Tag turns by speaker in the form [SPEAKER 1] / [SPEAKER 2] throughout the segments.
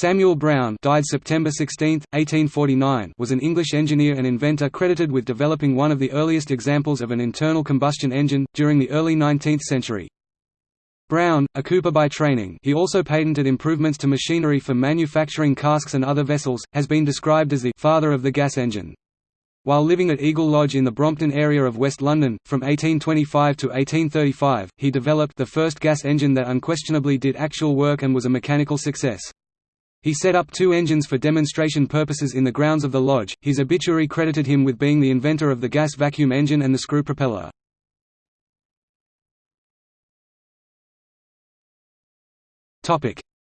[SPEAKER 1] Samuel Brown died September 16, 1849 was an English engineer and inventor credited with developing one of the earliest examples of an internal combustion engine, during the early 19th century. Brown, a cooper by training he also patented improvements to machinery for manufacturing casks and other vessels, has been described as the «father of the gas engine». While living at Eagle Lodge in the Brompton area of West London, from 1825 to 1835, he developed the first gas engine that unquestionably did actual work and was a mechanical success. He set up two engines for demonstration purposes in the grounds of the lodge. His obituary credited him with being the inventor of the gas vacuum engine and the screw propeller.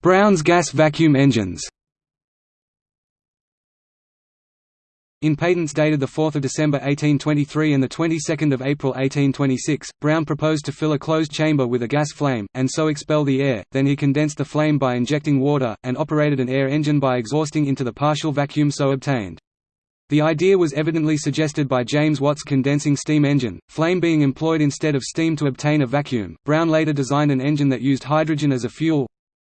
[SPEAKER 1] Brown's gas vacuum engines. In patents dated 4 December 1823 and 22 April 1826, Brown proposed to fill a closed chamber with a gas flame, and so expel the air, then he condensed the flame by injecting water, and operated an air engine by exhausting into the partial vacuum so obtained. The idea was evidently suggested by James Watt's condensing steam engine, flame being employed instead of steam to obtain a vacuum. Brown later designed an engine that used hydrogen as a fuel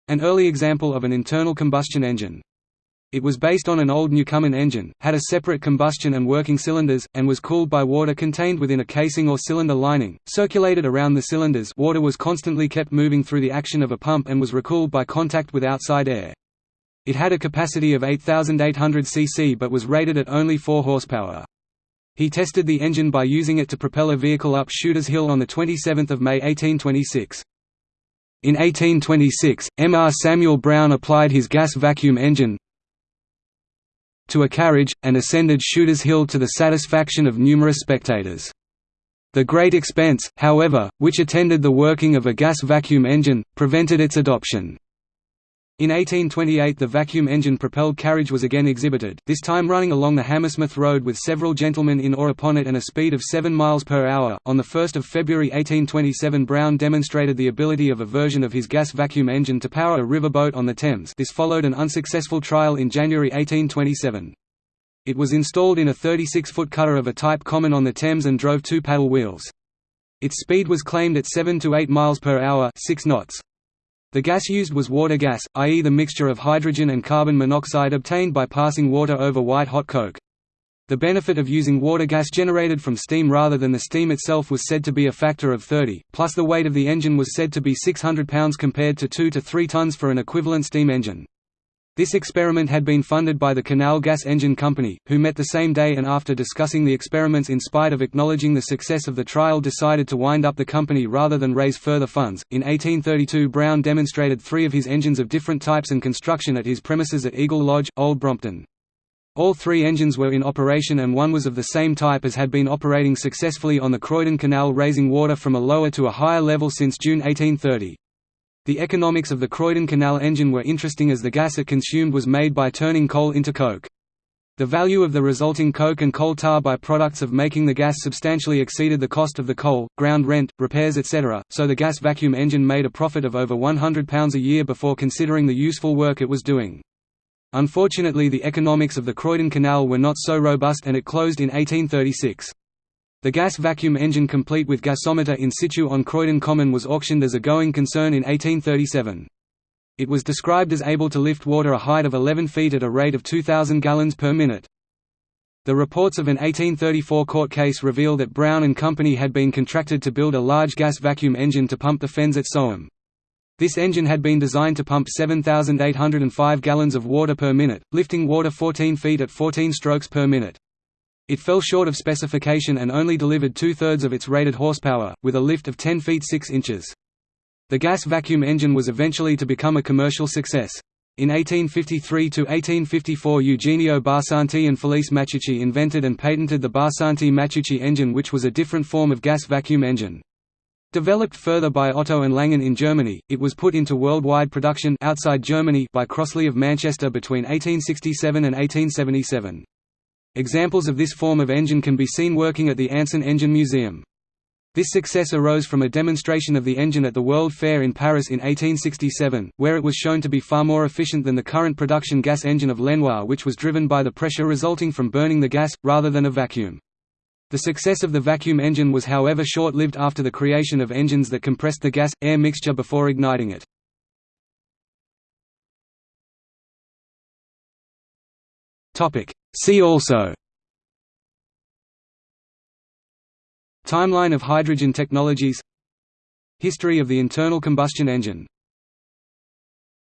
[SPEAKER 1] an early example of an internal combustion engine. It was based on an old Newcomen engine, had a separate combustion and working cylinders, and was cooled by water contained within a casing or cylinder lining, circulated around the cylinders water was constantly kept moving through the action of a pump and was recooled by contact with outside air. It had a capacity of 8,800 cc but was rated at only 4 horsepower. He tested the engine by using it to propel a vehicle up Shooters Hill on 27 May 1826. In 1826, M. R. Samuel Brown applied his gas vacuum engine to a carriage, and ascended Shooters Hill to the satisfaction of numerous spectators. The great expense, however, which attended the working of a gas vacuum engine, prevented its adoption. In 1828 the vacuum engine-propelled carriage was again exhibited, this time running along the Hammersmith Road with several gentlemen in or upon it and a speed of 7 miles per hour. On 1 February 1827 Brown demonstrated the ability of a version of his gas vacuum engine to power a river boat on the Thames this followed an unsuccessful trial in January 1827. It was installed in a 36-foot cutter of a type common on the Thames and drove two paddle wheels. Its speed was claimed at 7 to 8 miles per hour 6 knots. The gas used was water gas, i.e. the mixture of hydrogen and carbon monoxide obtained by passing water over white-hot coke. The benefit of using water gas generated from steam rather than the steam itself was said to be a factor of 30, plus the weight of the engine was said to be 600 pounds compared to 2 to 3 tons for an equivalent steam engine. This experiment had been funded by the Canal Gas Engine Company, who met the same day and after discussing the experiments in spite of acknowledging the success of the trial decided to wind up the company rather than raise further funds. In 1832 Brown demonstrated three of his engines of different types and construction at his premises at Eagle Lodge, Old Brompton. All three engines were in operation and one was of the same type as had been operating successfully on the Croydon Canal raising water from a lower to a higher level since June 1830. The economics of the Croydon Canal engine were interesting as the gas it consumed was made by turning coal into coke. The value of the resulting coke and coal tar by-products of making the gas substantially exceeded the cost of the coal, ground rent, repairs etc., so the gas vacuum engine made a profit of over £100 a year before considering the useful work it was doing. Unfortunately the economics of the Croydon Canal were not so robust and it closed in 1836. The gas vacuum engine complete with gasometer in situ on Croydon Common was auctioned as a going concern in 1837. It was described as able to lift water a height of 11 feet at a rate of 2,000 gallons per minute. The reports of an 1834 court case reveal that Brown and Company had been contracted to build a large gas vacuum engine to pump the fens at Soham. This engine had been designed to pump 7,805 gallons of water per minute, lifting water 14 feet at 14 strokes per minute. It fell short of specification and only delivered two-thirds of its rated horsepower, with a lift of 10 feet 6 inches. The gas vacuum engine was eventually to become a commercial success. In 1853–1854 Eugenio Barsanti and Felice Matteucci invented and patented the Barsanti-Matteucci engine which was a different form of gas vacuum engine. Developed further by Otto and Langen in Germany, it was put into worldwide production outside Germany by Crossley of Manchester between 1867 and 1877. Examples of this form of engine can be seen working at the Anson Engine Museum. This success arose from a demonstration of the engine at the World Fair in Paris in 1867, where it was shown to be far more efficient than the current production gas engine of Lenoir which was driven by the pressure resulting from burning the gas, rather than a vacuum. The success of the vacuum engine was however short-lived after the creation of engines that compressed the gas-air mixture before igniting it. See also. Timeline of hydrogen technologies. History of the internal combustion engine